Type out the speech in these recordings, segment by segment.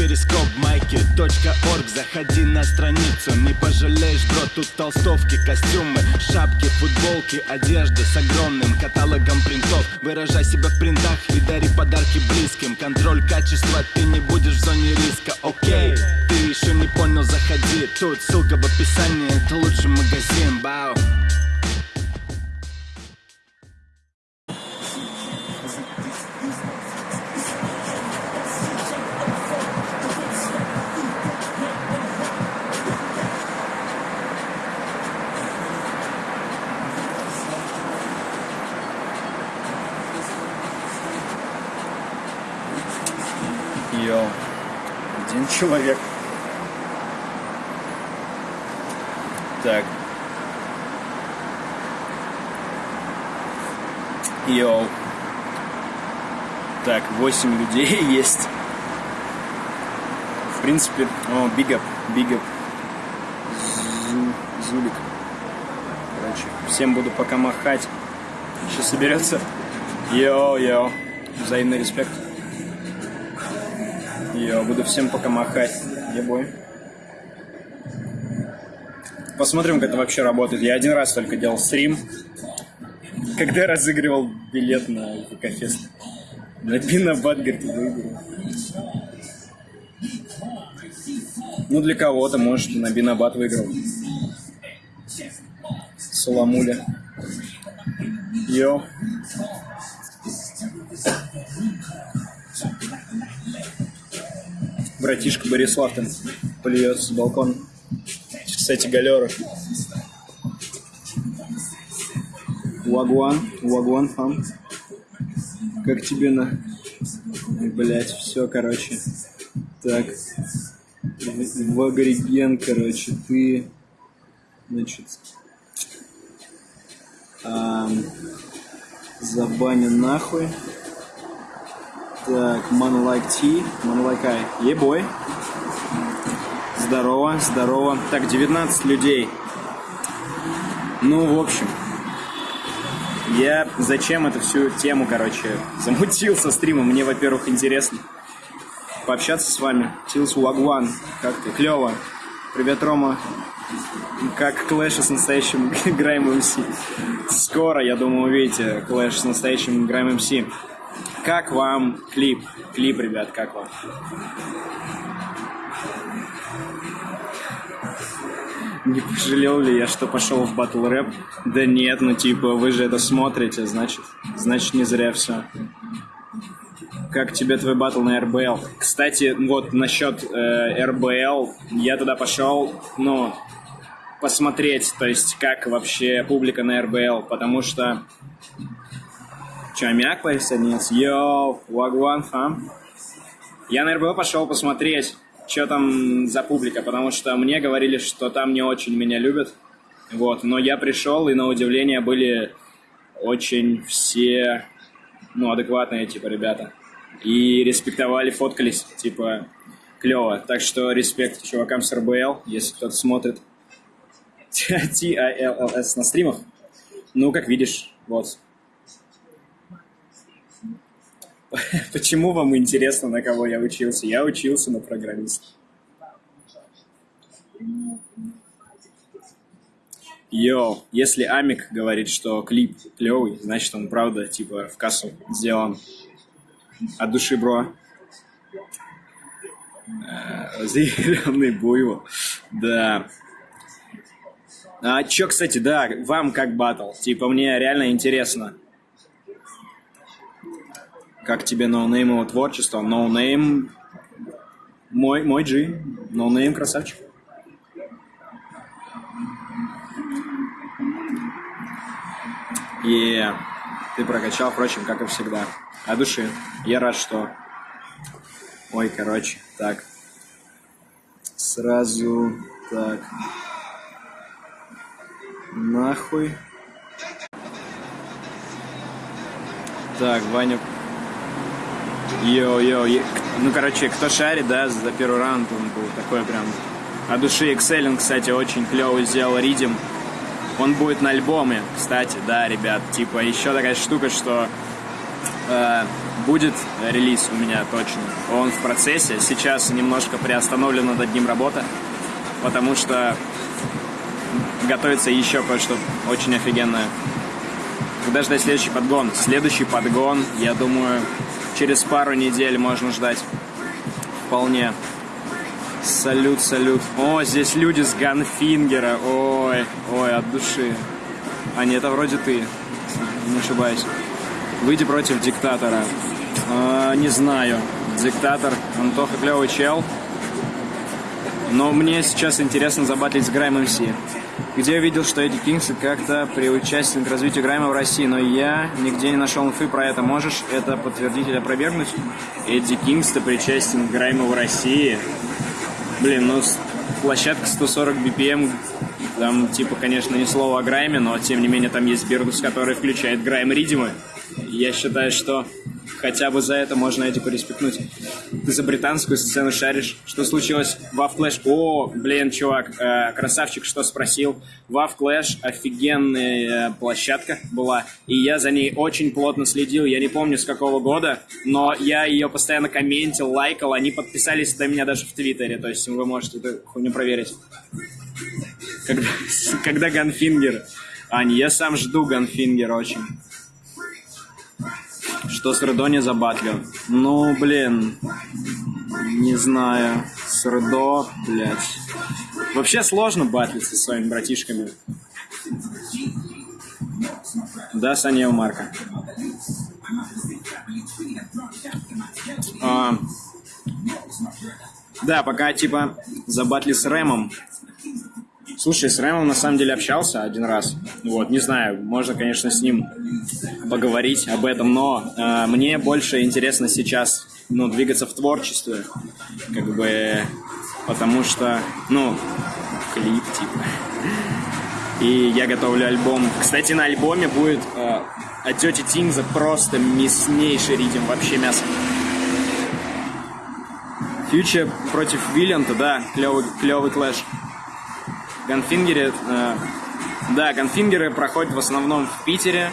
перископ майки .орг. Заходи на страницу, не пожалеешь, бро Тут толстовки, костюмы, шапки, футболки Одежда с огромным каталогом принтов. Выражай себя в принтах и дари подарки близким. Контроль качества, ты не будешь в зоне риска, окей Ты еще не понял, заходи. Тут ссылка в описании, это лучший магазин, бау человек. Так. Йоу. Так, 8 людей есть. В принципе, о, up. Зу- Зулик. Короче, всем буду пока махать. Сейчас соберется. Йоу, йоу. Взаимный респект. Я буду всем пока махать. Ебой. Посмотрим, как это вообще работает. Я один раз только делал стрим, когда разыгрывал билет на ВК-фест. На Пинабат, говорит, выиграл. Ну, для кого-то, может, на Бинабат выиграл. Саламуля. Йоу. Братишка Борислав там плюется с балкона. Кстати, галера. Вагуан, Вагуан фам. Как тебе на... Блять, все, короче. Так. Вагриген, короче, ты... Значит... ам, забанен нахуй. Так, Man Like T, Man Like I. Ебой. Здорово, здорово. Так, 19 людей. Ну, в общем, я зачем эту всю тему, короче, замутил со стрима. Мне, во-первых, интересно пообщаться с вами. Тилс Вагван, как ты? Клево. Привет, Рома. Как clash с настоящим grime MC. Скоро, я думаю, увидите clash с настоящим grime MC. Как вам клип? Клип, ребят, как вам? Не пожалел ли я, что пошел в батл рэп? Да нет, ну типа, вы же это смотрите, значит, значит не зря все. Как тебе твой батл на РБЛ? Кстати, вот насчет э, РБЛ, я туда пошел, ну, посмотреть, то есть как вообще публика на РБЛ, потому что Чамяк присоединился. Йоу, Вагван фам. Я на РБО пошел посмотреть, что там за публика, потому что мне говорили, что там не очень меня любят. Вот, но я пришел, и на удивление были очень все, ну, адекватные, типа, ребята. И респектовали, фоткались, типа, клево. Так что респект чувакам с РБЛ, если кто-то смотрит. T-I-L-L-S на стримах. Ну, как видишь, вот. Почему вам интересно, на кого я учился? Я учился на программиста. Йоу, если Амик говорит, что клип клевый, значит он правда, типа, в кассу сделан от души, бро. Э, Зеленый буйвол. Да. А чё, кстати, да, вам как батл? Типа, мне реально интересно. Как тебе ноунеймово творчество? Ноунейм... Мой, мой G. Ноунейм красавчик. И ты прокачал, впрочем, как и всегда. От души. Я рад, что... Ой, короче, так. Сразу так. Нахуй. Так, Ваня. Йоу-йоу. е- Ну, короче, кто шарит, да, за первый раунд он был такой прям... От души Excelling, кстати, очень клевый сделал riddim. Он будет на альбоме, кстати, да, ребят. Типа, еще такая штука, что э, будет релиз у меня точно. Он в процессе. Сейчас немножко приостановлена над ним работа, потому что готовится еще кое-что очень офигенное. Когда ждать следующий подгон? Следующий подгон, я думаю, через пару недель можно ждать. Вполне. Салют, салют. О, здесь люди с Ганфингера. Ой, ой, от души. А нет, это вроде ты. Не ошибаюсь. Выйди против диктатора. А, не знаю. Диктатор. Антоха клевый чел. Но мне сейчас интересно забатлить с Грайм МС. Где я видел, что Эдди Кингс как-то приучастен к развитию Грайма в России, но я нигде не нашел инфы про это. Можешь это подтвердить или опровергнуть? Эдди Кингс-то причастен к Грайму в России. Блин, ну площадка 140 BPM, там типа, конечно, ни слова о Грайме, но тем не менее там есть Бирдус, который включает Грайм Riddim ы. Я считаю, что хотя бы за это можно эти пореспектнуть. Ты за британскую сцену шаришь. Что случилось? Вав Клэш. О, блин, чувак, э, красавчик, что спросил. Вав Клэш офигенная э, площадка была. И я за ней очень плотно следил. Я не помню с какого года, но я ее постоянно комментил, лайкал. Они подписались до меня даже в Твиттере. То есть вы можете эту хуйню проверить. Когда, когда Ганфингер. Ань, я сам жду Ганфингер очень что с Редо забатлил. Ну, блин, не знаю. С Редо, блядь. Вообще сложно батлиться со своими братишками. Да, Саня Марка. А, да, пока, типа, забатли с Рэмом, Слушай, с Рэмом на самом деле общался один раз. Вот, не знаю, можно, конечно, с ним поговорить об этом, но э, мне больше интересно сейчас, ну, двигаться в творчестве, как бы, потому что, ну, клип, типа. И я готовлю альбом. Кстати, на альбоме будет э, от тети Тингза просто мяснейший riddim, вообще мясо. Фьючер против Виллианта, да, клевый, клевый клэш. Ганфингере, э, да, ганфингеры проходят в основном в Питере,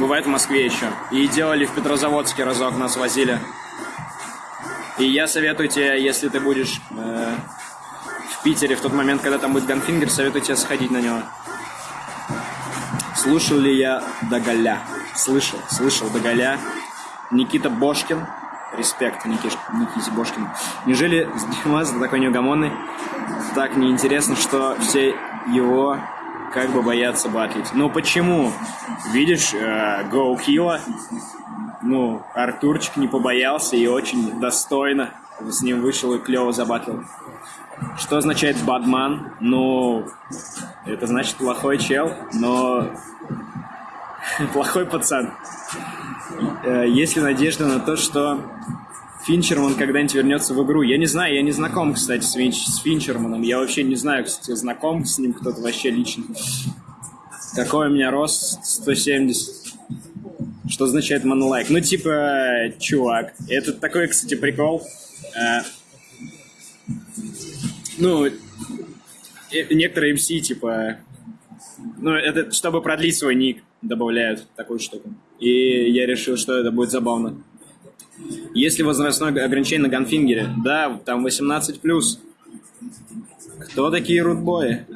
бывает в Москве еще. И делали в Петрозаводске разок, нас возили. И я советую тебе, если ты будешь э, в Питере в тот момент, когда там будет Ганфингер, советую тебе сходить на него. Слушал ли я Доголя? Слышал, слышал Доголя. Никита Бошкин. Респект Никиш, Никите Бошкину. Неужели Димас такой неугомонный? так неинтересно, что все его как бы боятся батлить. Ну почему? Видишь, э, Killa, ну, Артурчик не побоялся и очень достойно с ним вышел и клево забатлил. Что означает бадман? Ну, это значит плохой чел, но плохой пацан. Э, есть ли надежда на то, что Финчерман когда-нибудь вернется в игру. Я не знаю, я не знаком, кстати, с, Финч, с Финчерманом. Я вообще не знаю, кстати, знаком с ним кто-то вообще лично. Какой у меня рост? 170. Что означает монолайк? Ну, типа, чувак. Это такой, кстати, прикол. А, ну, некоторые MC, типа... Ну, это чтобы продлить свой ник, добавляют такую штуку. И я решил, что это будет забавно. Есть ли возрастное ограничение на ганфингере? Да, там 18+. Кто такие рудбои?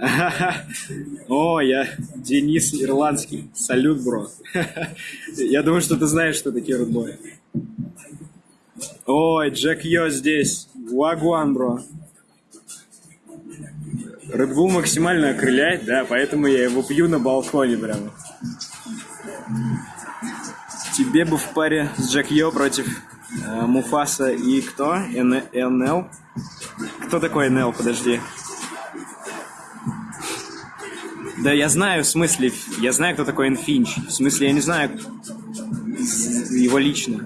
О, я Денис Ирландский. Салют, бро. Я думаю, что ты знаешь, что такие рудбои. Ой, Джек Йо здесь. Вагуан, бро. Red максимально окрыляет, да, поэтому я его пью на балконе прямо. Тебе бы в паре с Джек Йо против Э, Муфаса и кто? НЛ? Кто такой НЛ? Подожди. Да я знаю, в смысле, я знаю, кто такой Энфинч. В смысле, я не знаю его лично.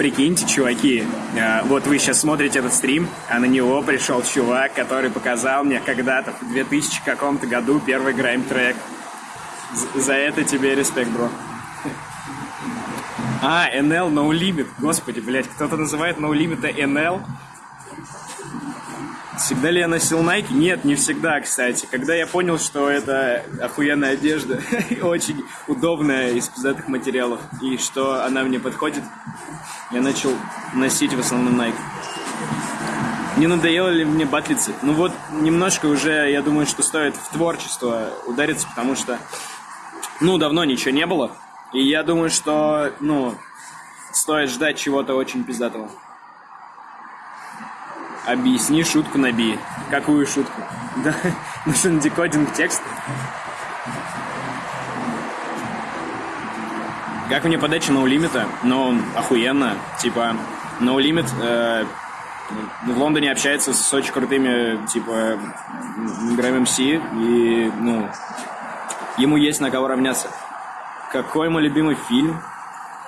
Прикиньте, чуваки, э, вот вы сейчас смотрите этот стрим, а на него пришел чувак, который показал мне когда-то в 2000 каком-то году первый грайм трек. За это тебе респект, бро. А, NL No Limit. Господи, блядь, кто-то называет No Limit NL. Всегда ли я носил Nike? Нет, не всегда, кстати. Когда я понял, что это охуенная одежда, очень удобная из пиздатых материалов, и что она мне подходит, я начал носить в основном Nike. Не надоело ли мне батлиться? Ну вот, немножко уже, я думаю, что стоит в творчество удариться, потому что, ну, давно ничего не было. И я думаю, что, ну, стоит ждать чего-то очень пиздатого. Объясни шутку на би. Какую шутку? Да, нужен декодинг текста. Как мне подача ноулимита? Ну, охуенно. Типа, ноулимит э, в Лондоне общается с очень крутыми, типа, играми МС, и, ну, ему есть на кого равняться. Какой мой любимый фильм?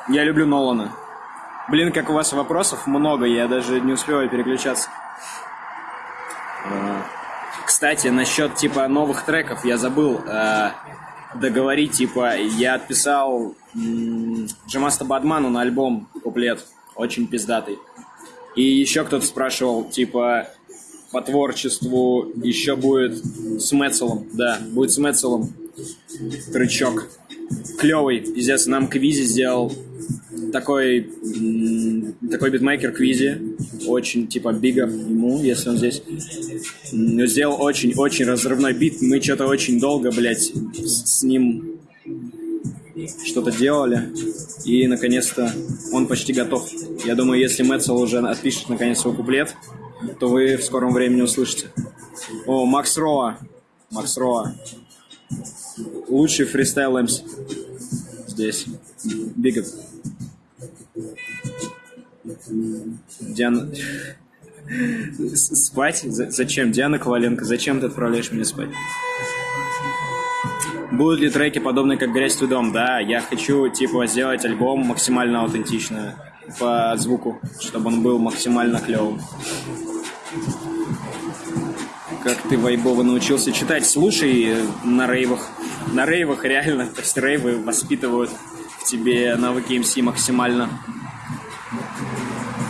Я люблю Нолана. Блин, как у вас вопросов много, я даже не успеваю переключаться. Кстати, насчет, типа, новых треков я забыл э, договорить, типа, я отписал Джамаста Бадману на альбом куплет, очень пиздатый. И еще кто-то спрашивал, типа, по творчеству еще будет с Мецелом. Да, будет с Мецелом. Трючок. Клевый, пиздец, нам Квизи сделал такой, такой битмейкер Квизи. Очень, типа, бига ему, если он здесь. Сделал очень-очень разрывной бит. Мы что-то очень долго, блядь, с ним что-то делали, и наконец-то он почти готов. Я думаю, если Мэтцел уже отпишет наконец свой куплет, то вы в скором времени услышите. О, Макс Роа. Макс Роа. Лучший фристайл MC. Здесь. Big up. Диана... Спать? Зачем? Диана Коваленко, зачем ты отправляешь меня спать? Будут ли треки подобные, как «Грязь твой дом»? Да, я хочу, типа, сделать альбом максимально аутентично по звуку, чтобы он был максимально клевым. Как ты вайбово научился читать? Слушай на рейвах. На рейвах реально, то есть рейвы воспитывают в тебе навыки МС максимально.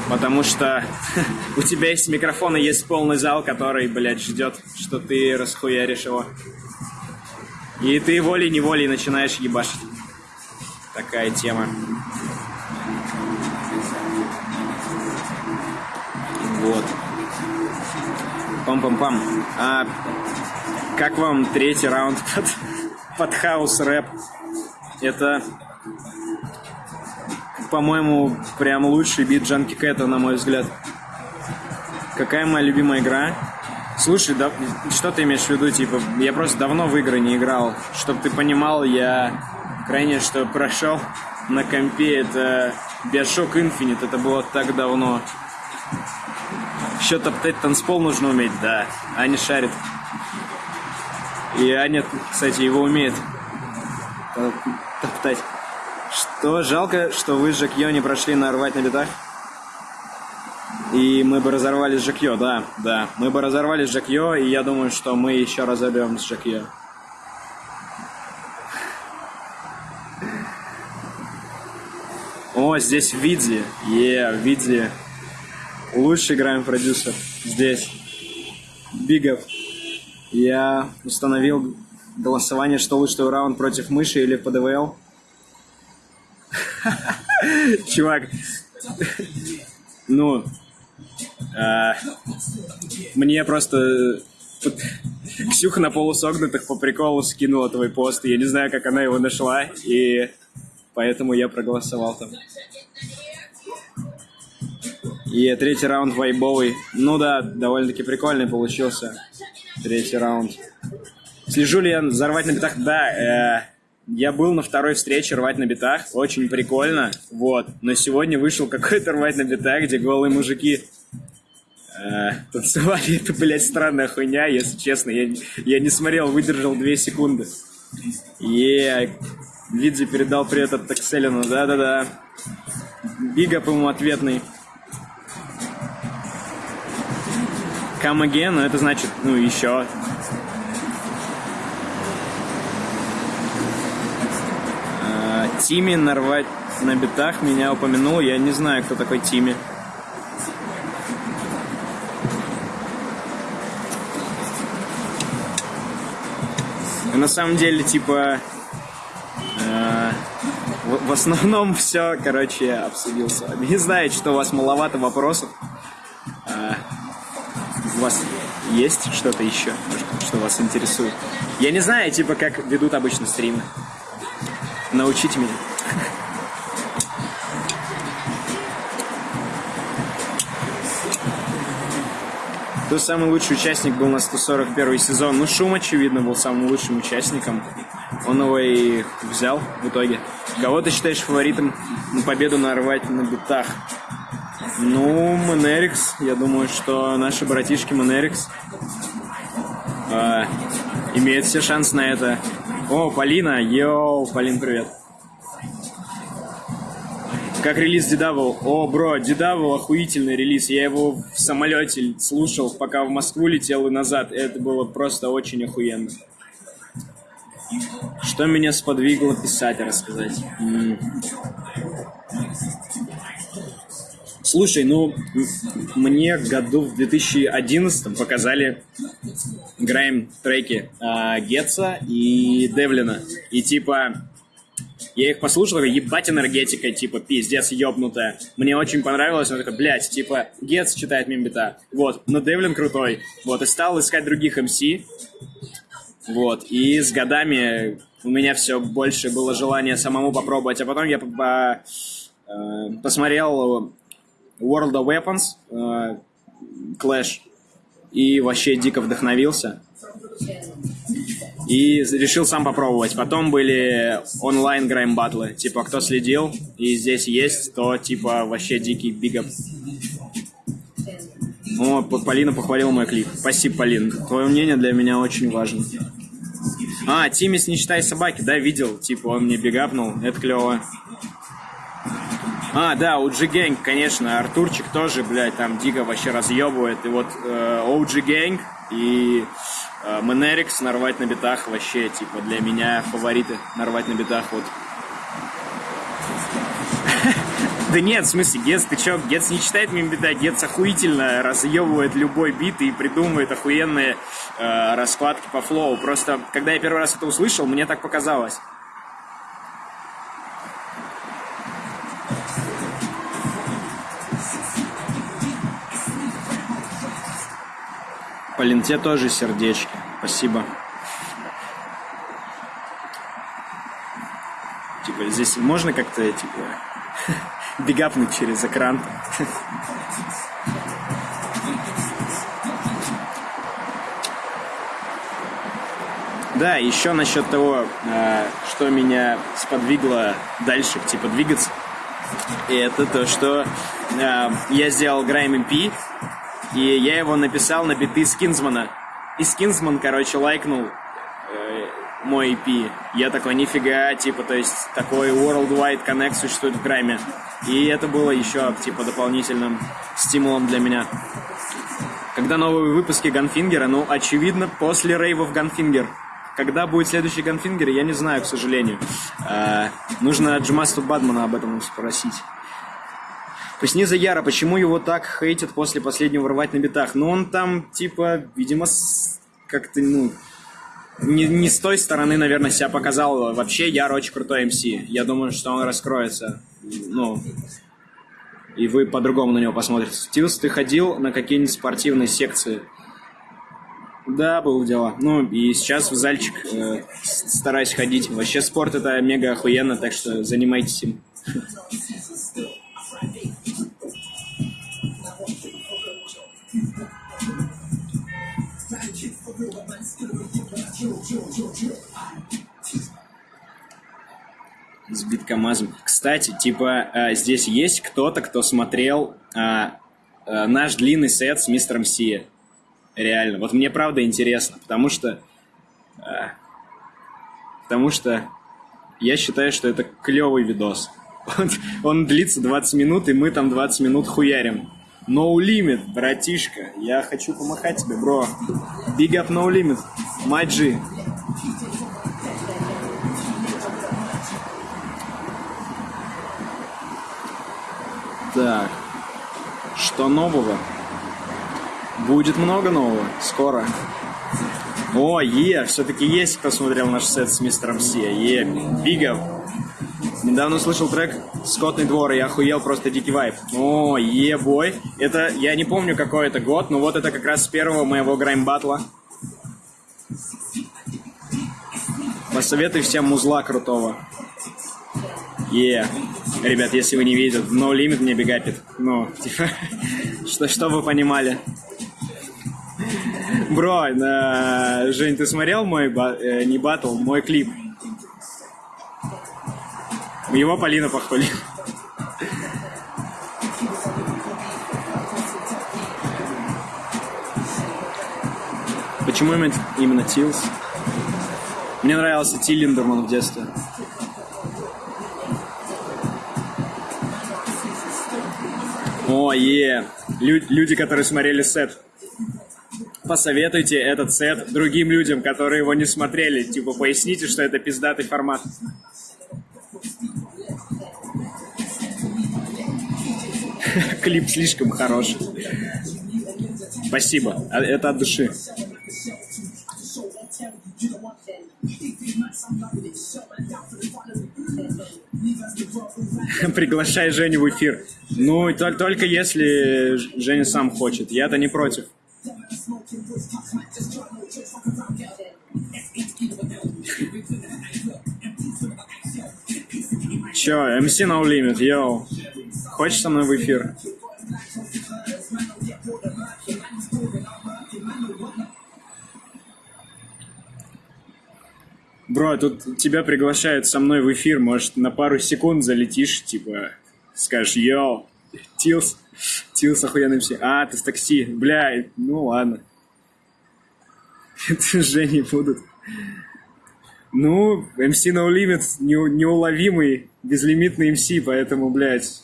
Потому что у тебя есть микрофон и есть полный зал, который, блядь, ждет, что ты расхуяришь его. И ты волей-неволей начинаешь ебашить. Такая тема. Вот. Пам-пам-пам. А как вам третий раунд под, под хаус рэп? Это, по-моему, прям лучший бит Джанки Кэта, на мой взгляд. Какая моя любимая игра? Слушай, да, что ты имеешь в виду? Типа, я просто давно в игры не играл. Чтоб ты понимал, я крайне что прошел на компе, это Bioshock Infinite, это было так давно. Еще топтать танцпол нужно уметь, да. Аня шарит. И Аня, кстати, его умеет топтать. Что, жалко, что вы с Жакьё не прошли на рвать на битах? И мы бы разорвали с Жакьё, да, да. Мы бы разорвали с Жакьё, и я думаю, что мы еще разорвем с Жакьё. О, здесь Видзи. Е, Видзи. Лучший играем продюсер. Здесь. Бигов. Я установил голосование, что лучший раунд против мыши или ПДВЛ. Чувак, ну, а, мне просто Ксюха на полусогнутых по приколу скинула твой пост. Я не знаю, как она его нашла, и поэтому я проголосовал там. И третий раунд вайбовый. Ну да, довольно-таки прикольный получился. Третий раунд. Слежу ли я за рвать на битах? Да, э, я был на второй встрече рвать на битах. Очень прикольно. Вот. Но сегодня вышел какой-то рвать на битах, где голые мужики Э, танцевали, это, блядь, странная хуйня, если честно. Я, я не смотрел, выдержал две секунды. Е, Видзи передал привет от Такселину, да-да-да. Big up ему ответный. Come again, это значит, ну, еще. А, Тими нарвать на битах меня упомянул. Я не знаю, кто такой Тими. на самом деле, типа, а, в, основном все, короче, обсудил с вами. Не знаю, что у вас маловато вопросов. А, у вас есть что-то еще, что вас интересует? Я не знаю, типа, как ведут обычно стримы. Научите меня. Кто самый лучший участник был на 141 сезон? Ну, Шум, очевидно, был самым лучшим участником. Он его и взял в итоге. Кого ты считаешь фаворитом на победу на рвать на битах? Ну, Монерикс. Я думаю, что наши братишки Монерикс э, имеют все шансы на это. О, Полина, йоу, Полин, привет. Как релиз Дедавл? О, бро, Дедавл охуительный релиз. Я его в самолете слушал, пока в Москву летел и назад. Это было просто очень охуенно. Что меня сподвигло писать рассказать? Слушай, ну, мне году в 2011 показали Грайм треки э, Гетца и Девлина. И типа, я их послушал, такой, ебать энергетика, типа, пиздец, ёбнутая. Мне очень понравилось, он такой, блядь, типа, Гетц читает мимбита. Вот, но Девлин крутой. Вот, и стал искать других МС. Вот, и с годами у меня все больше было желание самому попробовать. А потом я по э, посмотрел World of Weapons, э, Clash, и вообще дико вдохновился и решил сам попробовать. Потом были онлайн грайм батлы, типа кто следил и здесь есть, то типа вообще дикий бигап. О, Полина похвалила мой клип. Спасибо, Полин. Твое мнение для меня очень важно. А, Тимис не считай собаки, да, видел, типа он мне бигапнул, это клево. А, да, OG Gang, конечно, Артурчик тоже, блядь, там дико вообще разъебывает. И вот э, OG Gang и Э, Менерикс нарвать на битах вообще, типа, для меня фавориты нарвать на битах, вот. Да нет, в смысле, Гетс, ты чё, Гетс не читает мимбита, Гетс охуительно разъебывает любой бит и придумывает охуенные э, раскладки по флоу. Просто, когда я первый раз это услышал, мне так показалось. Полин, тебе тоже сердечки. Спасибо. Типа, здесь можно как-то, типа, бегапнуть через экран? Да, еще насчет того, э, что меня сподвигло дальше, типа, двигаться. И это то, что э, я сделал Grime EP, и я его написал на биты Скинзмана. И Скинзман, короче, лайкнул э, мой EP. Я такой, нифига, типа, то есть такой worldwide connect существует в Грайме. И это было еще, типа, дополнительным стимулом для меня. Когда новые выпуски Ганфингера? Ну, очевидно, после рейвов Ганфингер. Когда будет следующий Ганфингер, я не знаю, к сожалению. Э, нужно Джимасту Бадмана об этом спросить. Поясни Яра, почему его так хейтят после последнего рвать на битах? Ну, он там, типа, видимо, как-то, ну, не, не с той стороны, наверное, себя показал. Вообще, Яр очень крутой МС. Я думаю, что он раскроется. Ну, и вы по-другому на него посмотрите. Стилс, ты ходил на какие-нибудь спортивные секции? Да, было дело. Ну, и сейчас в зальчик э, стараюсь ходить. Вообще, спорт это мега охуенно, так что занимайтесь им. С биткомазом. Кстати, типа, э, здесь есть кто-то, кто смотрел э, э, наш длинный сет с мистером Си. Реально. Вот мне правда интересно, потому что... Э, потому что я считаю, что это клевый видос. Он, он длится 20 минут, и мы там 20 минут хуярим. No Limit, братишка. Я хочу помахать тебе, бро. Big up No Limit. G. Так. Что нового? Будет много нового. Скоро. О, е, все-таки есть, кто смотрел наш сет с мистером Си. Е, Бигов. Недавно услышал трек «Скотный двор», и охуел, просто дикий вайп. О, е, бой. Это, я не помню, какой это год, но вот это как раз с первого моего грайм-батла. Посоветуй всем музла крутого. Е. Ребят, если вы не видите, No Limit мне бегапит. Ну, типа, что, что вы понимали. Бро, э, Жень, ты смотрел мой, э, не батл, мой клип? Его Полина похвалила. Почему именно, именно Тилс? Мне нравился Тиллиндерман в детстве. О, е. Лю- люди, которые смотрели сет. Посоветуйте этот сет другим людям, которые его не смотрели. Типа, поясните, что это пиздатый формат. Клип слишком хороший. Спасибо. А- Это от души. Приглашай Женю в эфир. Ну, и тол- только если Женя сам хочет. Я-то не против. Чё, MC No Limit, йоу. Хочешь со мной в эфир? Бро, тут тебя приглашают со мной в эфир, может, на пару секунд залетишь, типа, скажешь, йоу, Тилс, Тилс охуенный все. А, ты с такси, бля, ну ладно. Это же не будут. Ну, MC No Limit не- неуловимый, безлимитный MC, поэтому, блядь,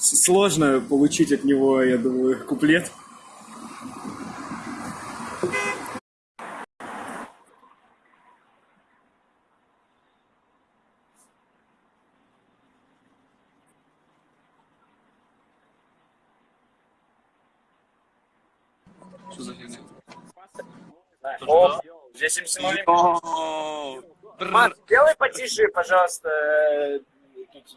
сложно получить от него, я думаю, куплет. Что за фигня? О, здесь! Мат, сделай потише, пожалуйста, э,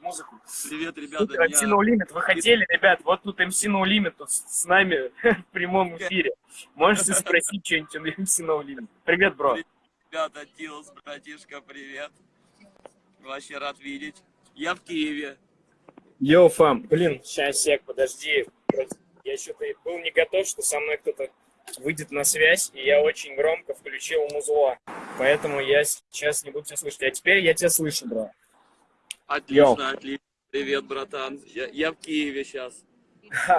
музыку. Привет, ребята. Тут MC No Limit, вы хотели, ребят, вот тут MC No Limit с с нами в прямом эфире. Можете спросить что-нибудь у MC No Limit. Привет, бро. Ребята, Тилс, братишка, привет. Вообще рад видеть. Я в Киеве. Йоу, фам. Блин, сейчас, сек, подожди. Я что-то был не готов, что со мной кто-то выйдет на связь, и я очень громко включил музло. Поэтому я сейчас не буду тебя слышать. А теперь я тебя слышу, бро. Отлично, Йоу. отлично. Привет, братан. Я, я в Киеве сейчас.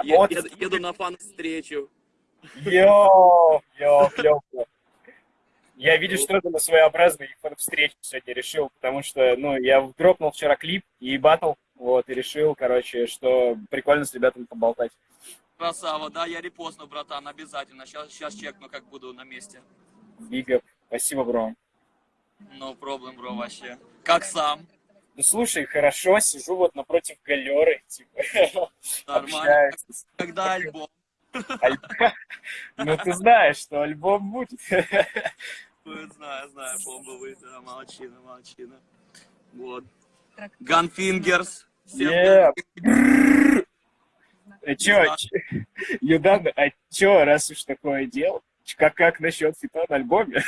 Я, вот, еду, еду на фан-встречу. Йоу, йоу, клёво. Я видел, что это на своеобразный встречу сегодня решил, потому что, ну, я дропнул вчера клип и батл, вот, и решил, короче, что прикольно с ребятами поболтать. Красава, да, я репостну, братан, обязательно. Сейчас, сейчас чекну, как буду на месте. Бига, спасибо, бро. No problem, бро, вообще. Как сам? Ну, слушай, хорошо, сижу вот напротив галеры, типа, Нормально. общаюсь. Когда альбом? Аль- Ну, ты знаешь, что альбом будет. Ну, Знаю, знаю, бомбовый, да, молодчина, молодчина. Вот. Gunfingers. Всем Yeah. А чё, чё- Юдан, а чё, раз уж такое дело, как, как насчет фита на альбоме?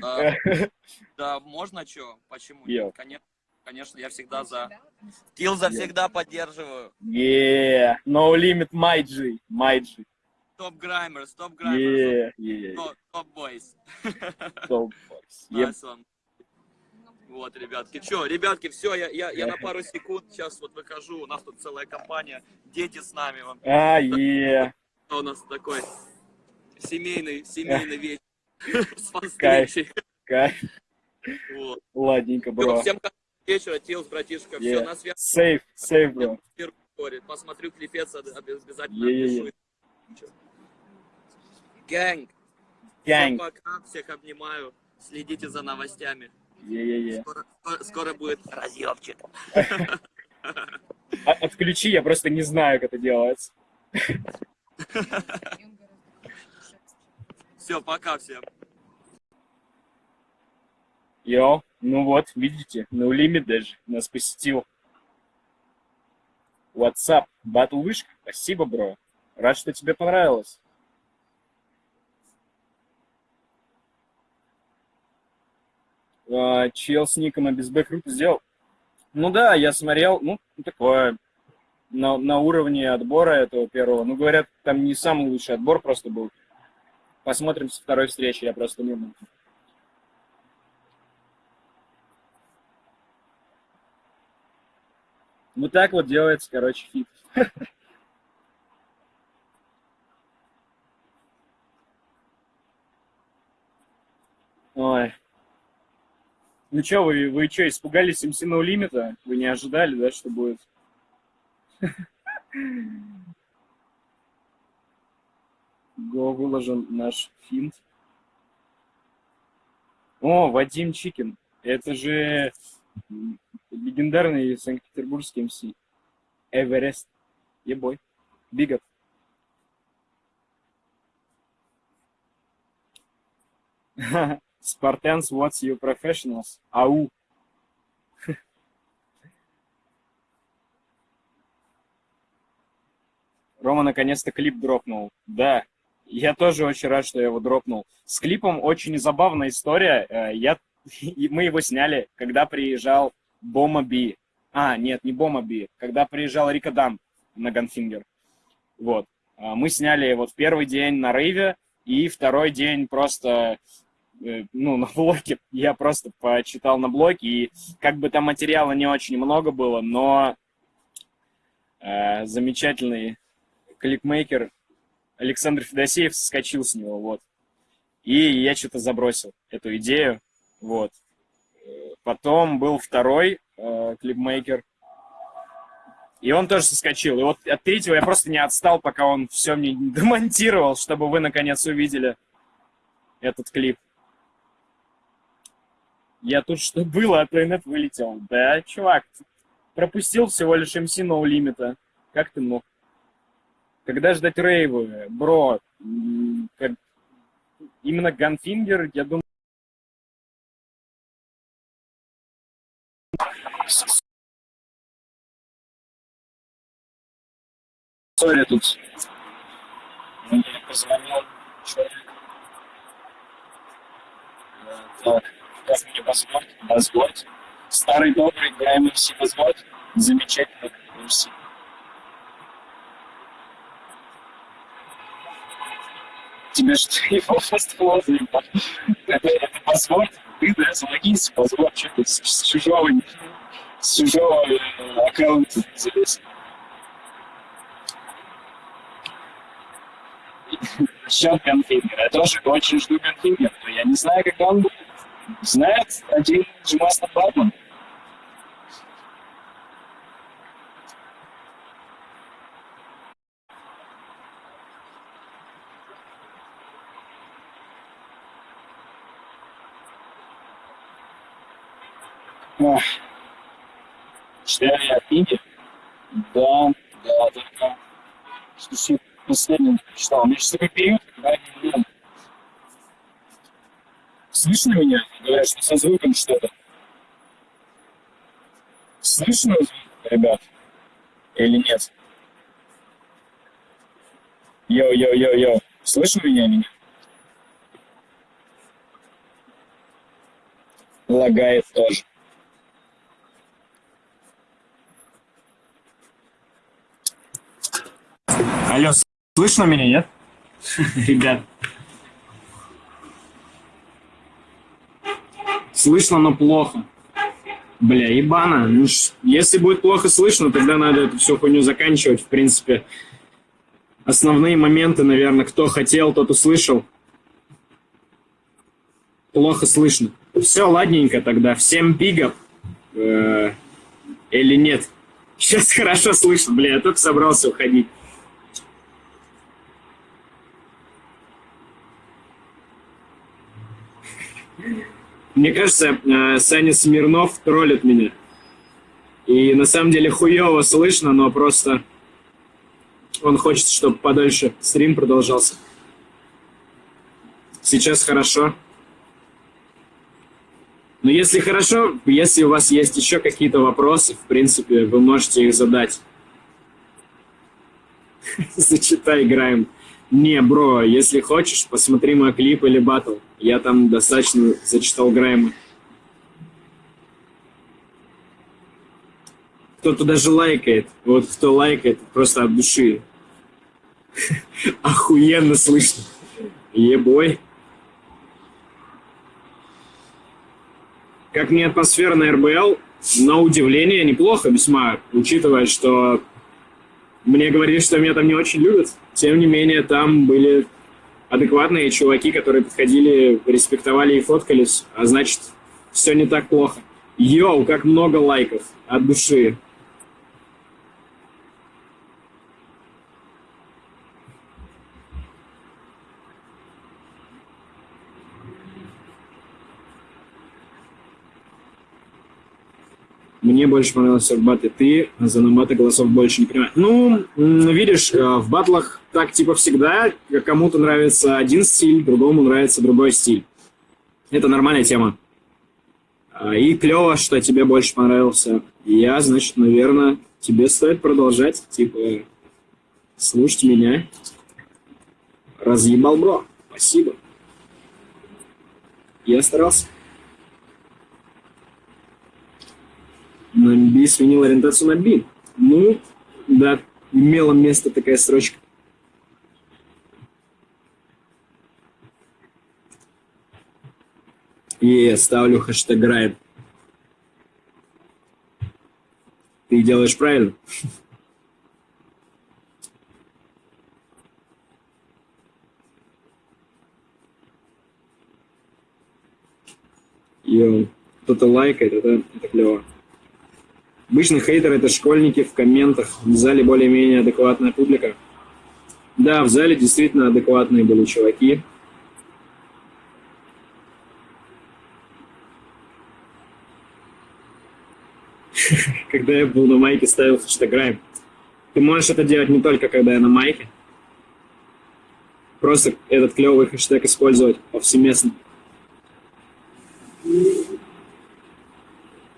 Да, да, можно что? Почему нет? Конечно, конечно, я всегда за. Килза всегда поддерживаю. Yeah, no limit, my G, my G. Топ Граймерс, топ Граймерс. Топ- Топ Бойс. Nice one. Вот, ребятки. Че, ребятки, все, я, я, я на пару секунд сейчас вот выхожу. У нас тут целая компания. Дети с нами. Вон. А, yeah. У нас такой семейный, семейный вечер. С Кайф. Кайф. Вот. Ладненько, бро. Всем вечера, Тилс, братишка. Все, Yeah. на связи. Safe, safe, бро. Посмотрю клипец, об- обязательно Е-е-е. напишу. Гэнг. Gang. Всем пока, всех обнимаю. Следите за новостями. Yeah, Скоро, скоро- скоро будет разъемчик. А, Отключи, я просто не знаю, как это делается. Все, пока всем. Йо, ну вот, видите, no limit даже нас посетил. WhatsApp, батл вышка, спасибо, бро. Рад, что тебе понравилось. А, чел с ником без круто сделал. Ну да, я смотрел, ну, такое, на, на уровне отбора этого первого. Ну, говорят, там не самый лучший отбор просто был. Посмотрим со второй встречи, я просто не был. Ну так вот делается, короче, фит. Ой. Ну что, вы, вы что, испугались MC No Limit а? Вы не ожидали, да, что будет? Go выложен наш фит. О, Вадим Чикин. Это же легендарный санкт-петербургский МС. Эверест. Ебой. Бигот. Spartans, what's your professionals? Ау. Рома наконец-то клип дропнул. Да, я тоже очень рад, что я его дропнул. С клипом очень забавная история. Э, я, мы его сняли, когда приезжал Бома Би. А, нет, не Бома Би. Когда приезжал Riko Dan на Gunfinger. Вот. А, мы сняли вот первый день на рейве, и второй день просто э, ну, на блоке, я просто почитал на блоке, и как бы там материала не очень много было, но э, замечательный клипмейкер Александр Федосеев соскочил с него, вот. И я что-то забросил эту идею, вот. Потом был второй э, клипмейкер, и он тоже соскочил. И вот от третьего я просто не отстал, пока он все мне демонтировал, чтобы вы наконец увидели этот клип. Я тут что было, а то и нет вылетел. Да, чувак, пропустил всего лишь MC No Limit. Как ты мог? Когда ждать рейвы? Бро, как... именно Ганфингер, я думаю... Сори, тут мне позвонил человек. Так, мне Базгорд? Базгорд. Старый добрый ГМС Базгорд. Замечательный МС. тебе что его фастфол заебал. Это, это паспорт, ты, да, залогинься, паспорт, что ты с, с чужого, с чужого э, аккаунта залез. Счет Ганфингера. Я тоже очень жду Ганфингера, я не знаю, когда он будет. Знает один Джимаста Батман. Читаю я книги? Да, да, только что последним читал. У меня сейчас такой период, когда я не днем. Слышно меня? Говорят, что со звуком что-то. Слышно, ребят? Или нет? Йо-йо-йо-йо. Слышно меня, меня? Лагает тоже. Алло, слышно меня, нет? Ребят. Слышно, но плохо. Бля, ебано. Ну, если будет плохо слышно, тогда надо эту всю хуйню заканчивать, в принципе. Основные моменты, наверное, кто хотел, тот услышал. Плохо слышно. Все, ладненько тогда. Всем бигов. Э -э или нет? Сейчас хорошо слышно, бля, я только собрался уходить. Мне кажется, э, Саня Смирнов троллит меня. И на самом деле хуево слышно, но просто он хочет, чтобы подольше стрим продолжался. Сейчас хорошо. Но если хорошо, если у вас есть еще какие-то вопросы, в принципе, вы можете их задать. Зачитай, играем. Не, бро, если хочешь, посмотри мой клип или батл. Я там достаточно зачитал Грайма. Кто-то даже лайкает. Вот кто лайкает, просто от души. Охуенно слышно. Ебой. Как мне атмосфера на РБЛ, на удивление, неплохо весьма, учитывая, что мне говорили, что меня там не очень любят. Тем не менее, там были адекватные чуваки, которые подходили, респектовали и фоткались, а значит, все не так плохо. Йоу, как много лайков от души. Мне больше понравился в батле ты, за наматы голосов больше не понимаю. Ну, видишь, э, в батлах так типа всегда, кому-то нравится один стиль, другому нравится другой стиль. Это нормальная тема. А, и клево, что тебе больше понравился. Я, значит, наверное, тебе стоит продолжать, типа, слушать меня. Разъебал, бро. Спасибо. Я старался. На B сменил ориентацию на B. Ну, да, имела место такая строчка. И ставлю хэштег Райд. Ты делаешь правильно. Йоу, кто-то лайкает, это, это клево. Обычно хейтеры — это школьники в комментах, в зале более-менее адекватная публика. Да, в зале действительно адекватные были чуваки. Когда я был на майке, ставил хэштег Ты можешь это делать не только, когда я на майке. Просто этот клевый хэштег использовать повсеместно.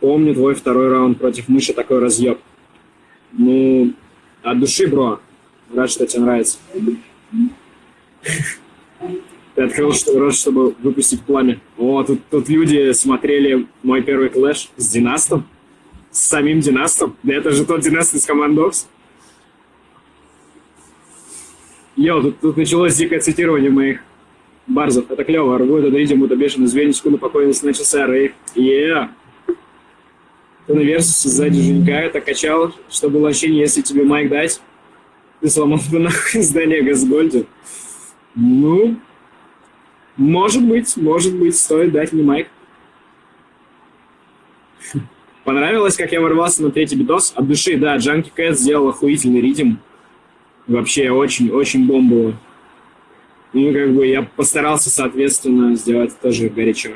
Помню твой второй раунд против мыши, такой разъеб. Ну, от души, бро. Рад, что тебе нравится. Ты открыл рот, чтобы выпустить пламя. О, тут, тут люди смотрели мой первый клэш с Династом. С самим Династом. Да это же тот Династ из Командокс. Йо, тут, тут началось дикое цитирование моих барзов. Это клево. Аргу, это ридим, это бешеный звень, секунду покойности начался рейв. Yeah на Версусе сзади Женька это качал, что было ощущение, если тебе майк дать, ты сломал бы нахуй здание Газгольда. Ну, может быть, может быть, стоит дать мне майк. Понравилось, как я ворвался на третий битос? От души, да, Джанки Кэт сделал охуительный ритм. Вообще очень-очень бомбово. Ну, как бы я постарался, соответственно, сделать тоже горячо.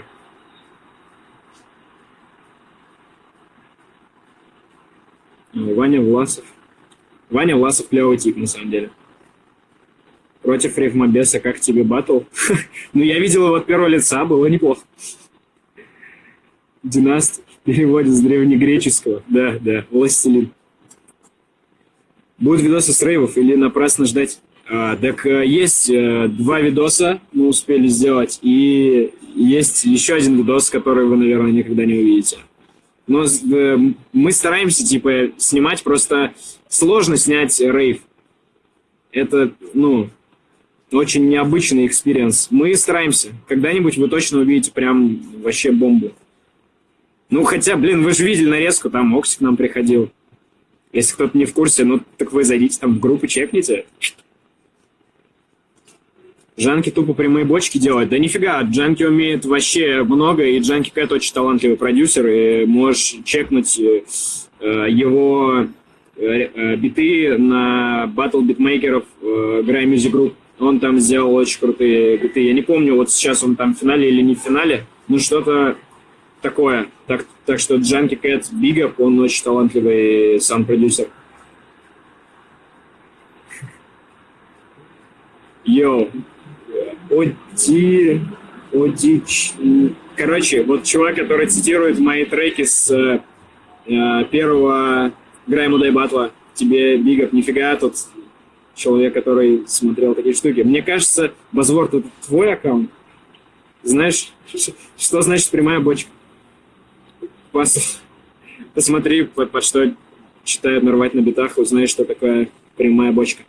Ваня Власов. Ваня Власов клевый тип, на самом деле. Против Ревмобеса, как тебе батл? ну, я видел его от первого лица, было неплохо. Династ в переводе с древнегреческого. Да, да, властелин. Будут видосы с рейвов или напрасно ждать? А, так э, есть а, два видоса мы успели сделать, и есть еще один видос, который вы, наверное, никогда не увидите но э, мы стараемся, типа, снимать, просто сложно снять рейв. Это, ну, очень необычный experience. Мы стараемся. Когда-нибудь вы точно увидите прям вообще бомбу. Ну, хотя, блин, вы же видели нарезку, там Окси к нам приходил. Если кто-то не в курсе, ну, так вы зайдите там в группу, чекните. Джанки тупо прямые бочки делать. Да нифига, Джанки умеет вообще много, и Джанки Кэт очень талантливый продюсер, и можешь чекнуть э, его э, э, биты на батл битмейкеров э, Gray Music Group. Он там сделал очень крутые биты. Я не помню, вот сейчас он там в финале или не в финале, ну что-то такое. Так, так что Джанки Кэт big up, он очень талантливый саунд-продюсер. Йоу, Оди... Одич... Короче, вот чувак, который цитирует мои треки с э, э первого Грайма Дай Батла, тебе, Бигов, нифига, тот человек, который смотрел такие штуки. Мне кажется, Базворд, это твой аккаунт. Знаешь, что значит прямая бочка? Пос... Посмотри, под, под что читают нарвать на битах, узнаешь, что такое прямая бочка.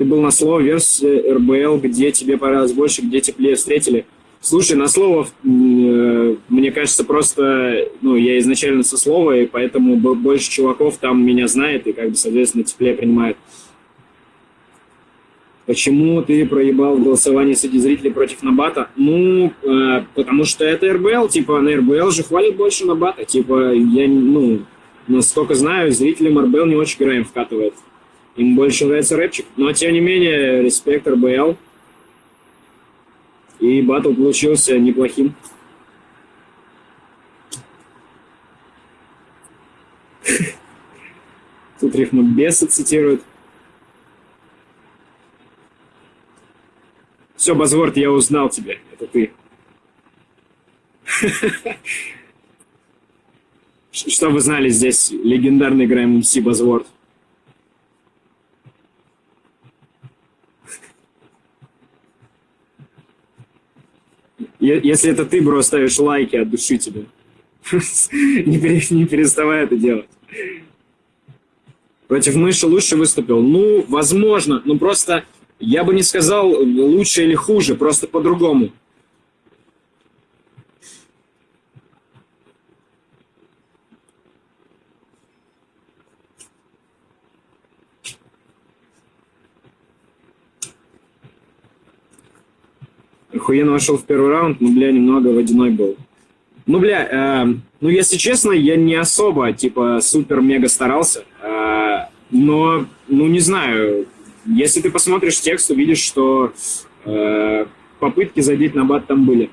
Ты был на слово версии РБЛ, где тебе понравилось больше, где теплее встретили. Слушай, на слово, э, мне кажется, просто, ну, я изначально со слова, и поэтому больше чуваков там меня знает и, как бы, соответственно, теплее принимает. Почему ты проебал голосование среди зрителей против Набата? Ну, э, потому что это РБЛ, типа, на РБЛ же хвалит больше Набата. Типа, я, ну, насколько знаю, зрителям РБЛ не очень Грэм вкатывает. Им больше нравится рэпчик. Но, тем не менее, респект РБЛ. И батл получился неплохим. Тут рифму беса цитируют. Все, Базворд, я узнал тебя. Это ты. Что вы знали здесь? Легендарный Грэм МС Базворд. Если это ты, бро, ставишь лайки от души тебе. не, пере, не переставай это делать. Против мыши лучше выступил? Ну, возможно. Но просто я бы не сказал лучше или хуже, просто по-другому. Охуенно вошел в первый раунд, но, бля, немного водяной был. Ну, бля, э, ну, если честно, я не особо, типа, супер-мега старался. Э, но, ну, не знаю, если ты посмотришь текст, увидишь, что э, попытки задеть на бат там были.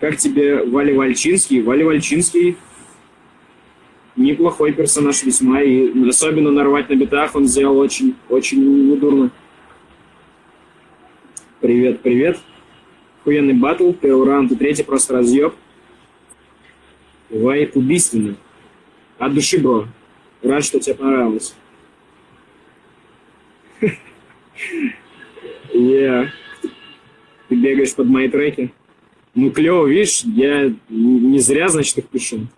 Как тебе Вали Вальчинский? Вали Вальчинский неплохой персонаж весьма, и особенно нарвать на битах он сделал очень, очень недурно. Привет, привет. Охуенный батл, первый раунд и третий просто разъеб. Вайп убийственный. От души, бро. Рад, что тебе понравилось. Yeah. Ты бегаешь под мои треки. Ну, клево, видишь, я не зря, значит, их пишу.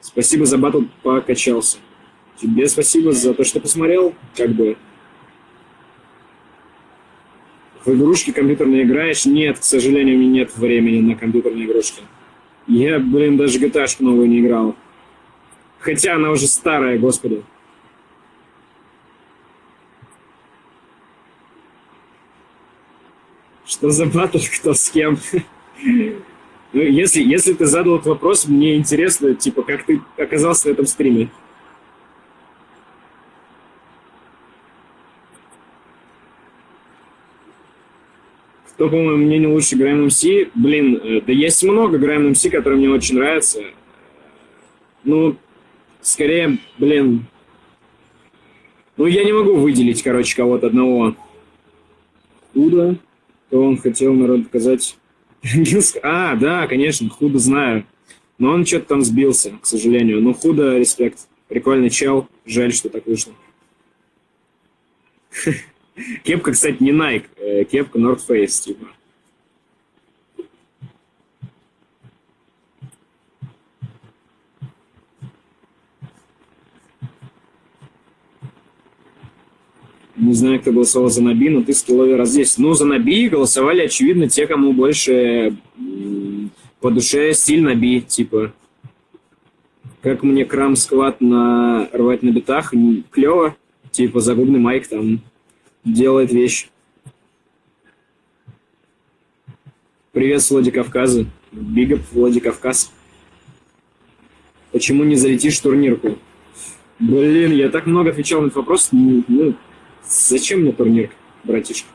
Спасибо за батл, покачался. Тебе спасибо за то, что посмотрел, как бы. В игрушки компьютерные играешь? Нет, к сожалению, у меня нет времени на компьютерные игрушки. Я, блин, даже gta новую не играл. Хотя она уже старая, господи. Что за батл, кто с кем? Ну, если, если ты задал этот вопрос, мне интересно, типа, как ты оказался в этом стриме. Кто, по моему мнению, лучше Грэм МС? Блин, э, да есть много Грэм МС, которые мне очень нравятся. Ну, скорее, блин... Ну, я не могу выделить, короче, кого-то одного. Худо, то он хотел народ показать... А, да, конечно, Худо знаю. Но он что-то там сбился, к сожалению. Но Худо, респект. Прикольный чел. Жаль, что так вышло. Кепка, кстати, не Nike, э, кепка North Face, типа. Не знаю, кто голосовал за Наби, но ты раз здесь. Ну, за Наби голосовали, очевидно, те, кому больше по душе стиль Наби, типа. Как мне крам сквад на рвать на битах, клево. Типа, загубный mic там делает вещь. Привет с Владикавказа. Big up Владикавказ. Почему не залетишь в турнирку? Блин, я так много отвечал на этот вопрос. Ну, ну зачем мне турнир, братишка?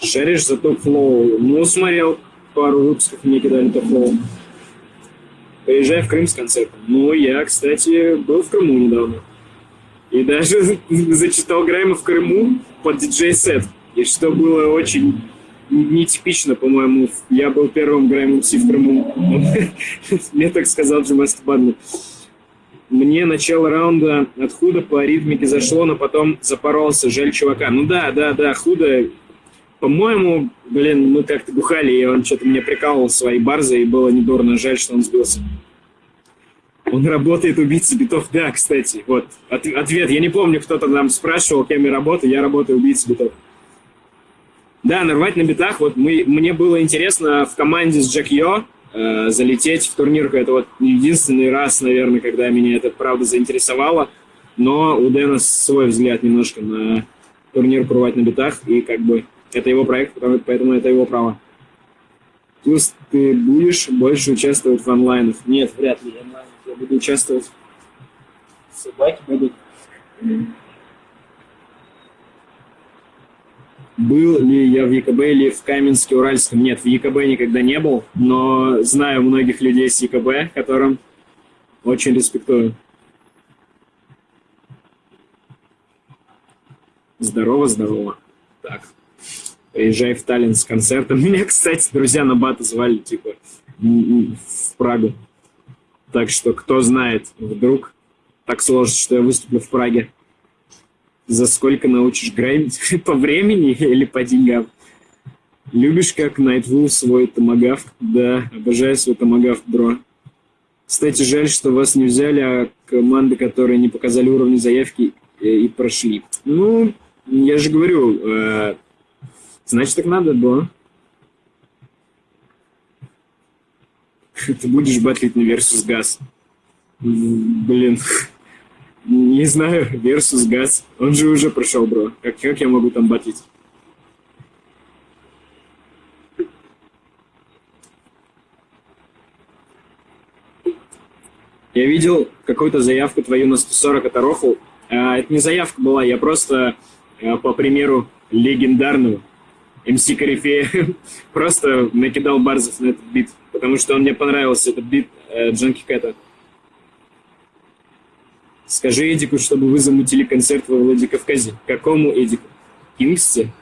Шаришь за топ-флоу? Ну, смотрел пару выпусков, мне кидали топ-флоу. Приезжай в Крым с концертом. Ну, я, кстати, был в Крыму недавно. И даже зачитал Грайма в Крыму под диджей-сет. И что было очень нетипично, по-моему. Я был первым Грайм МС в Крыму. Мне так сказал Джимаст Бадли. Мне начало раунда от худа по ритмике зашло, но потом запоролся. Жаль чувака. Ну да, да, да, худо. По-моему, блин, мы как-то бухали, и он что-то мне прикалывал свои барзы, и было недурно. Жаль, что он сбился. Он работает убийцей битов. Да, кстати, вот от, ответ. Я не помню, кто-то нам спрашивал, кем я работаю. Я работаю убийцей битов. Да, нарвать на битах. Вот мы, мне было интересно в команде с Джек Йо э, залететь в турнирку. Это вот единственный раз, наверное, когда меня это правда заинтересовало. Но у Дэна свой взгляд немножко на турнир порвать на битах. И как бы это его проект, поэтому это его право. Плюс ты будешь больше участвовать в онлайнах? Нет, вряд ли. Я буду участвовать. Собаки будут. Был ли я в ЕКБ или в Каменске-Уральском? Нет, в ЕКБ никогда не был, но знаю многих людей с ЕКБ, которым очень респектую. Здорово, здорово. Так, приезжай в Таллин с концертом. Меня, кстати, друзья на бата звали, типа, в Прагу. Так что, кто знает, вдруг так сложится, что я выступлю в Праге за сколько научишь граймить? по времени или по деньгам? Любишь, как Найтву свой томагавк? Да, обожаю свой томагавк, бро. Кстати, жаль, что вас не взяли, а команды, которые не показали уровни заявки э, и прошли. Ну, я же говорю, э, значит, так надо было. Ты будешь батлить на Versus Gas. Блин. Не знаю, Versus Газ. Он же уже прошел, бро. Как, как я могу там батить? Я видел какую-то заявку твою на 140 от Рофл. А, это не заявка была, я просто, а, по примеру, легендарную МС Корифея, просто накидал барзов на этот бит, потому что он мне понравился, этот бит э, Джанки Кэта. Скажи Эдику, чтобы вы замутили концерт во Владикавказе. Какому Эдику? Кингсте?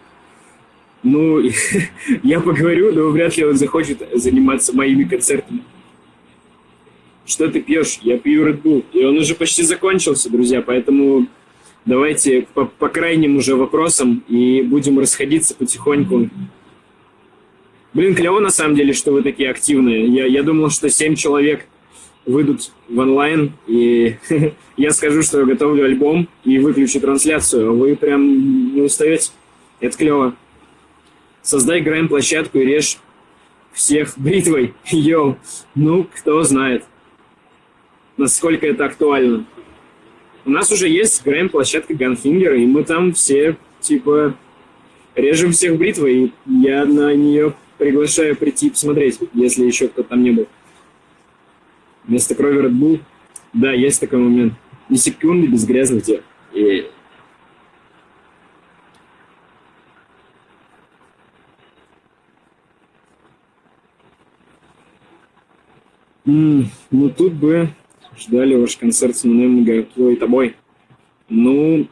Ну, я поговорю, но вряд ли он захочет заниматься моими концертами. Что ты пьешь? Я пью Red Bull. И он уже почти закончился, друзья, поэтому давайте по, по крайним уже вопросам и будем расходиться потихоньку. Блин, клево на самом деле, что вы такие активные. Я, я думал, что семь человек выйдут в онлайн, и я скажу, что я готовлю альбом и выключу трансляцию, а вы прям не устаете. Это клево. Создай грайм-площадку и режь всех бритвой. Йоу, ну, кто знает, насколько это актуально. У нас уже есть грайм-площадка Gunfinger, и мы там все, типа, режем всех бритвой, и я на нее приглашаю прийти посмотреть, если еще кто-то там не был. Вместо крови Red Bull. Да, есть такой момент. Ни секунды без грязных дел. И... Mm, ну, тут бы ждали ваш концерт с Мануэлем Гакло и тобой. Ну,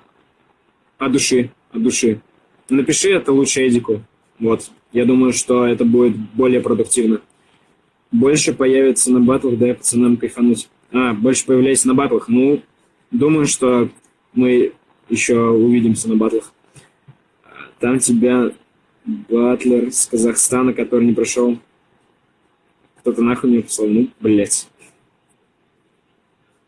от души, от души. Напиши это лучше Эдику. Вот. Я думаю, что это будет более продуктивно. Больше появится на батлах, дай пацанам кайфануть. А, больше появляется на батлах. Ну, думаю, что мы еще увидимся на батлах. Там тебя батлер с Казахстана, который не прошел. Кто-то нахуй мне послал. Ну, блядь.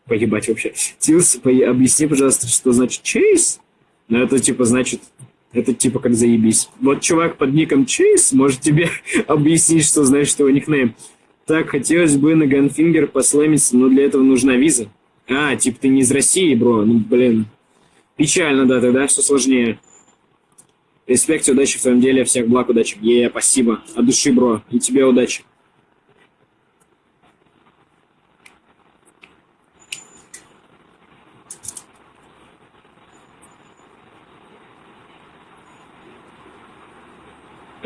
Поебать вообще. Тилс, по... объясни, пожалуйста, что значит чейз? Ну, это типа значит... Это типа как заебись. Вот чувак под ником Чейз может тебе объяснить, что значит его никнейм. Так, хотелось бы на Gunfinger послэмиться, но для этого нужна виза. А, типа ты не из России, бро. Ну, блин. Печально, да, тогда все сложнее. Респект, удачи в твоем деле, всех благ, удачи. Е, спасибо. От души, бро. И тебе удачи.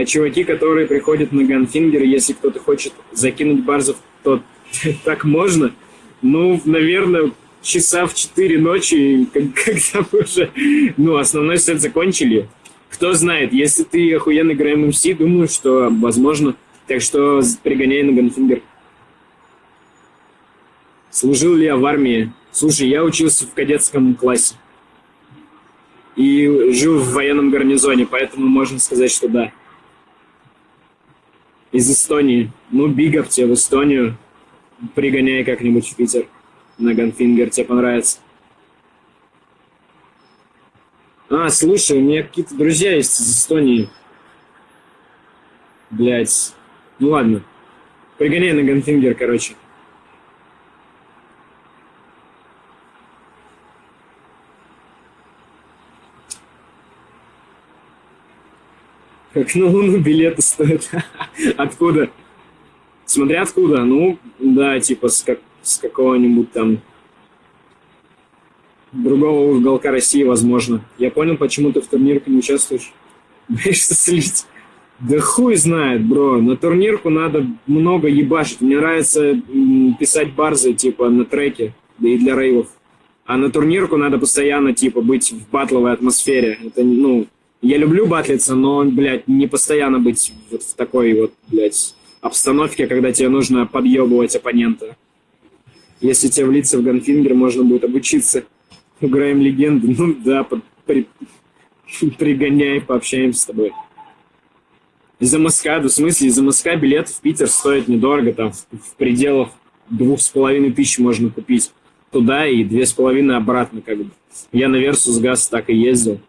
Чуваки, которые приходят на Gunfinger, если кто-то хочет закинуть bars ов, то так можно. Ну, наверное, часа в 4 ночи, когда мы уже, ну, основной сет закончили. кто знает, если ты охуенно grime MC, думаю, что возможно. Так что пригоняй на Gunfinger. Служил ли я в армии? Слушай, я учился в кадетском классе. И жил в военном гарнизоне, поэтому можно сказать, что да. Из Эстонии. Ну, big up тебе в Эстонию. Пригоняй как-нибудь в Питер на Gunfinger, тебе понравится. А, слушай, у меня какие-то друзья есть из Эстонии. Блять. Ну ладно. Пригоняй на Gunfinger, короче. Как на Луну билеты стоят. Откуда? Смотря откуда. Ну, да, типа с, как, с какого-нибудь там другого уголка России, возможно. Я понял, почему ты в турнирке не участвуешь. Боишься слить? Да хуй знает, бро. На турнирку надо много ебашить. Мне нравится писать барзы, типа, на треке, да и для рейвов. А на турнирку надо постоянно, типа, быть в батловой атмосфере. Это, ну, я люблю батлиться, но, блядь, не постоянно быть вот в такой вот, блядь, обстановке, когда тебе нужно подъебывать оппонента. Если тебе влиться в Ганфингер, можно будет обучиться. Играем легенды. Ну да, под, при, пригоняй, пообщаемся с тобой. Из-за Москва, в смысле, из-за Москва билет в Питер стоит недорого, там в, в пределах двух с половиной тысяч можно купить туда и две с половиной обратно, как бы. Я на Versus Газ так и ездил.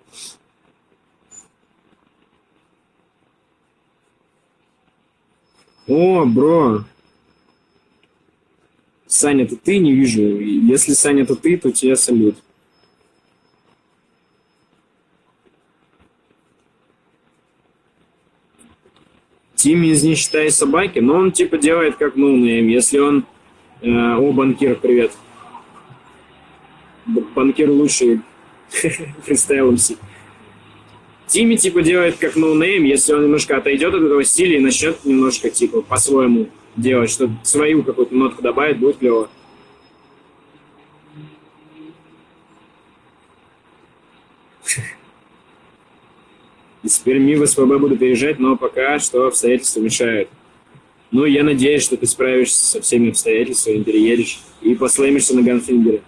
О, бро. Саня, это ты не вижу. Если Саня, это ты, то тебе салют. Тимми из «Не считай собаки», но он типа делает как ноунейм. Если он... Э, о, банкир, привет. Банкир лучший фристайл MC. Тимми типа делает как ноунейм, если он немножко отойдет от этого стиля и начнет немножко типа по-своему делать, что свою какую-то нотку добавить, будет клево. Из Перми в СПБ буду переезжать, но пока что обстоятельства мешают. Ну, я надеюсь, что ты справишься со всеми обстоятельствами, переедешь и послэмишься на Ганфингере.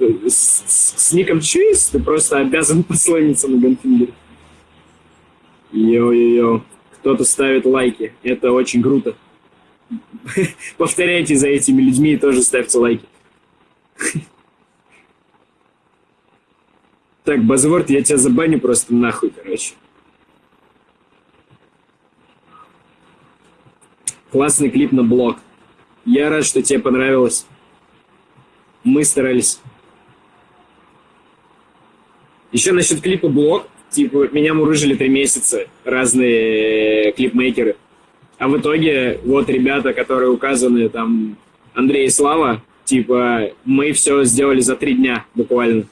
С, с, ником Чиз ты просто обязан послэмиться на Ганфингере. Йо-йо-йо. Кто-то ставит лайки. Это очень круто. Повторяйте за этими людьми и тоже ставьте лайки. Так, Базворд, я тебя забаню просто нахуй, короче. Классный клип на блог. Я рад, что тебе понравилось. Мы старались. Еще насчет клипа блог. Типа, меня мурыжили три месяца разные клипмейкеры. А в итоге, вот ребята, которые указаны, там, Андрей и Слава, типа, мы все сделали за три дня буквально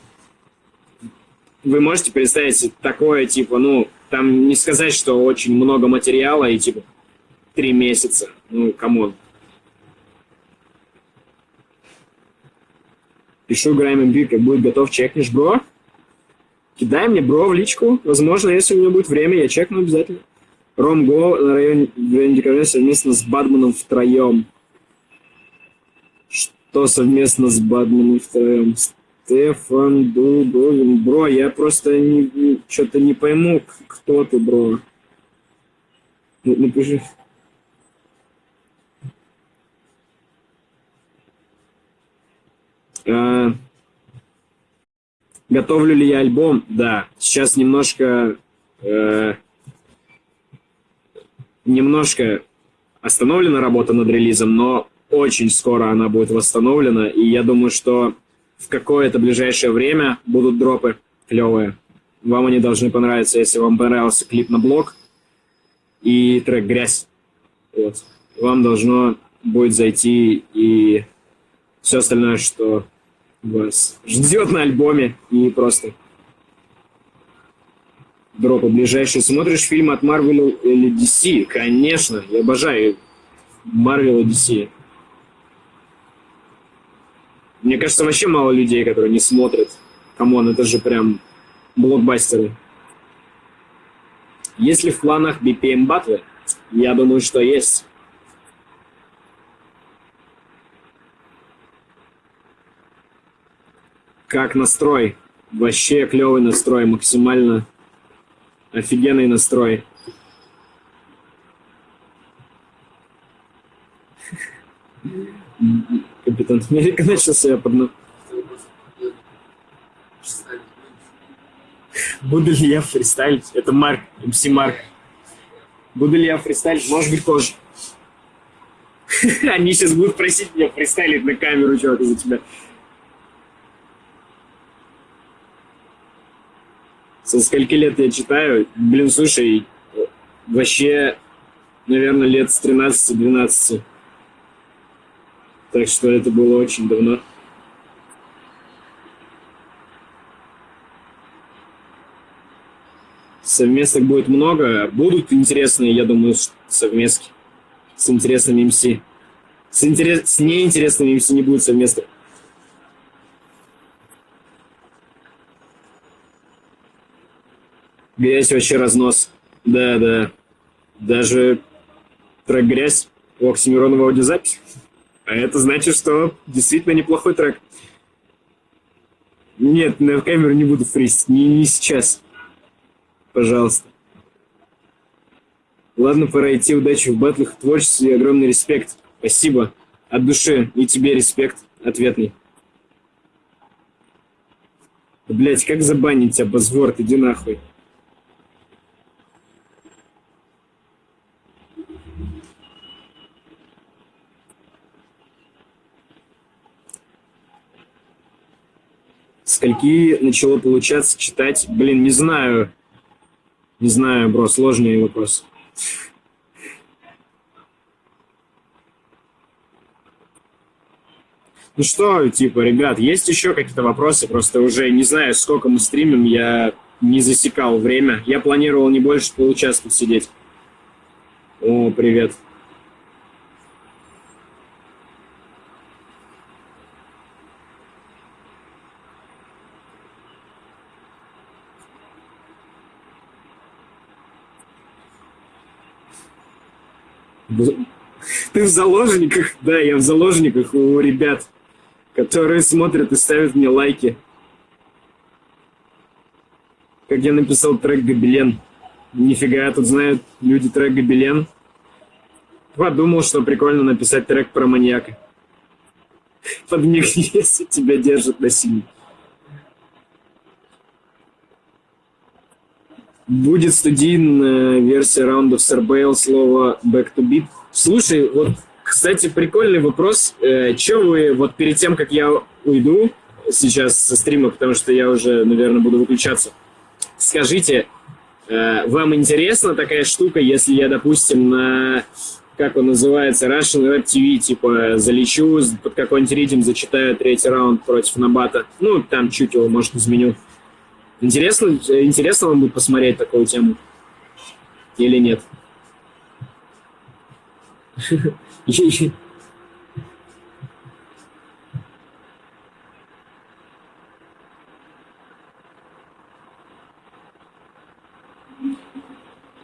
вы можете представить такое, типа, ну, там не сказать, что очень много материала и, типа, три месяца. Ну, камон. Пишу играем MB, как будет готов, чекнешь, бро. Кидай мне, бро, в личку. Возможно, если у меня будет время, я чекну обязательно. Ромго на районе, районе совместно с Бадманом втроем. Что совместно с Бадманом втроем? Стефан Дубовин. Бро, я просто не, не, что-то не пойму, кто ты, бро. Ну, напиши. А, готовлю ли я альбом? Да. Сейчас немножко... Э, немножко остановлена работа над релизом, но очень скоро она будет восстановлена, и я думаю, что в какое-то ближайшее время будут дропы клевые. Вам они должны понравиться, если вам понравился клип на блог и трек «Грязь». Вот. Вам должно будет зайти и все остальное, что вас ждет на альбоме, и просто дропы ближайшие. Смотришь фильм от Marvel или DC? Конечно, я обожаю Marvel и DC. Мне кажется, вообще мало людей, которые не смотрят. Come on, это же прям блокбастеры. Есть ли в планах BPM батлы? Я думаю, что есть. Как настрой? Вообще клевый настрой, максимально офигенный настрой. Капитан Америка начал себя под... Буду ли я фристайлить? Это Марк, МС Марк. Буду ли я фристайлить? Может быть, позже. Они сейчас будут просить меня фристайлить на камеру, чувак, из-за тебя. Со скольки лет я читаю? Блин, слушай, вообще, наверное, лет с 13-12. Так что это было очень давно. Совместок будет много. Будут интересные, я думаю, совместки. С интересными МС. С, интерес... с неинтересными МС не будет совместных. Грязь вообще разнос. Да, да. Даже трек «Грязь» у Оксимиронова аудиозапись. А это значит, что действительно неплохой трек. Нет, на камеру не буду фристить. Не, не сейчас. Пожалуйста. Ладно, пора идти. Удачи в батлах, в творчестве и огромный респект. Спасибо. От души. И тебе респект ответный. Блять, как забанить тебя, Базворд? Иди нахуй. Скольки начало получаться читать? Блин, не знаю. Не знаю, бро, сложный вопрос. Ну что, типа, ребят, есть еще какие-то вопросы? Просто уже не знаю, сколько мы стримим, я не засекал время. Я планировал не больше получаса сидеть. О, привет. Ты в заложниках? Да, я в заложниках у ребят, которые смотрят и ставят мне лайки. Как я написал трек «Гобелен». Нифига, тут знают люди трек «Гобелен». Подумал, что прикольно написать трек про маньяка. Под них, если тебя держат насильник. Будет студийная версия раундов Sarbail слова Back to Beat. Слушай, вот, кстати, прикольный вопрос. Э, Че вы, вот перед тем, как я уйду сейчас со стрима, потому что я уже, наверное, буду выключаться, скажите, э, вам интересна такая штука, если я, допустим, на как он называется, Russian Web TV, типа, залечу, под какой-нибудь ритм зачитаю третий раунд против Набата. Ну, там чуть его, может, изменю. Интересно, интересно вам будет посмотреть такую тему? Или нет?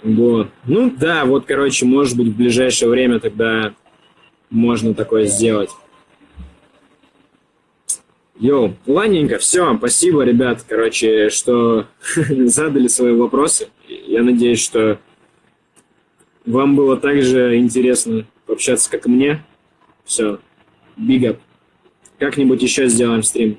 Вот. Ну да, вот, короче, может быть, в ближайшее время тогда можно такое сделать. Йоу, ладненько, все, спасибо, ребят, короче, что задали свои вопросы. Я надеюсь, что вам было так же интересно пообщаться, как и мне. Все, up. Как-нибудь еще сделаем стрим.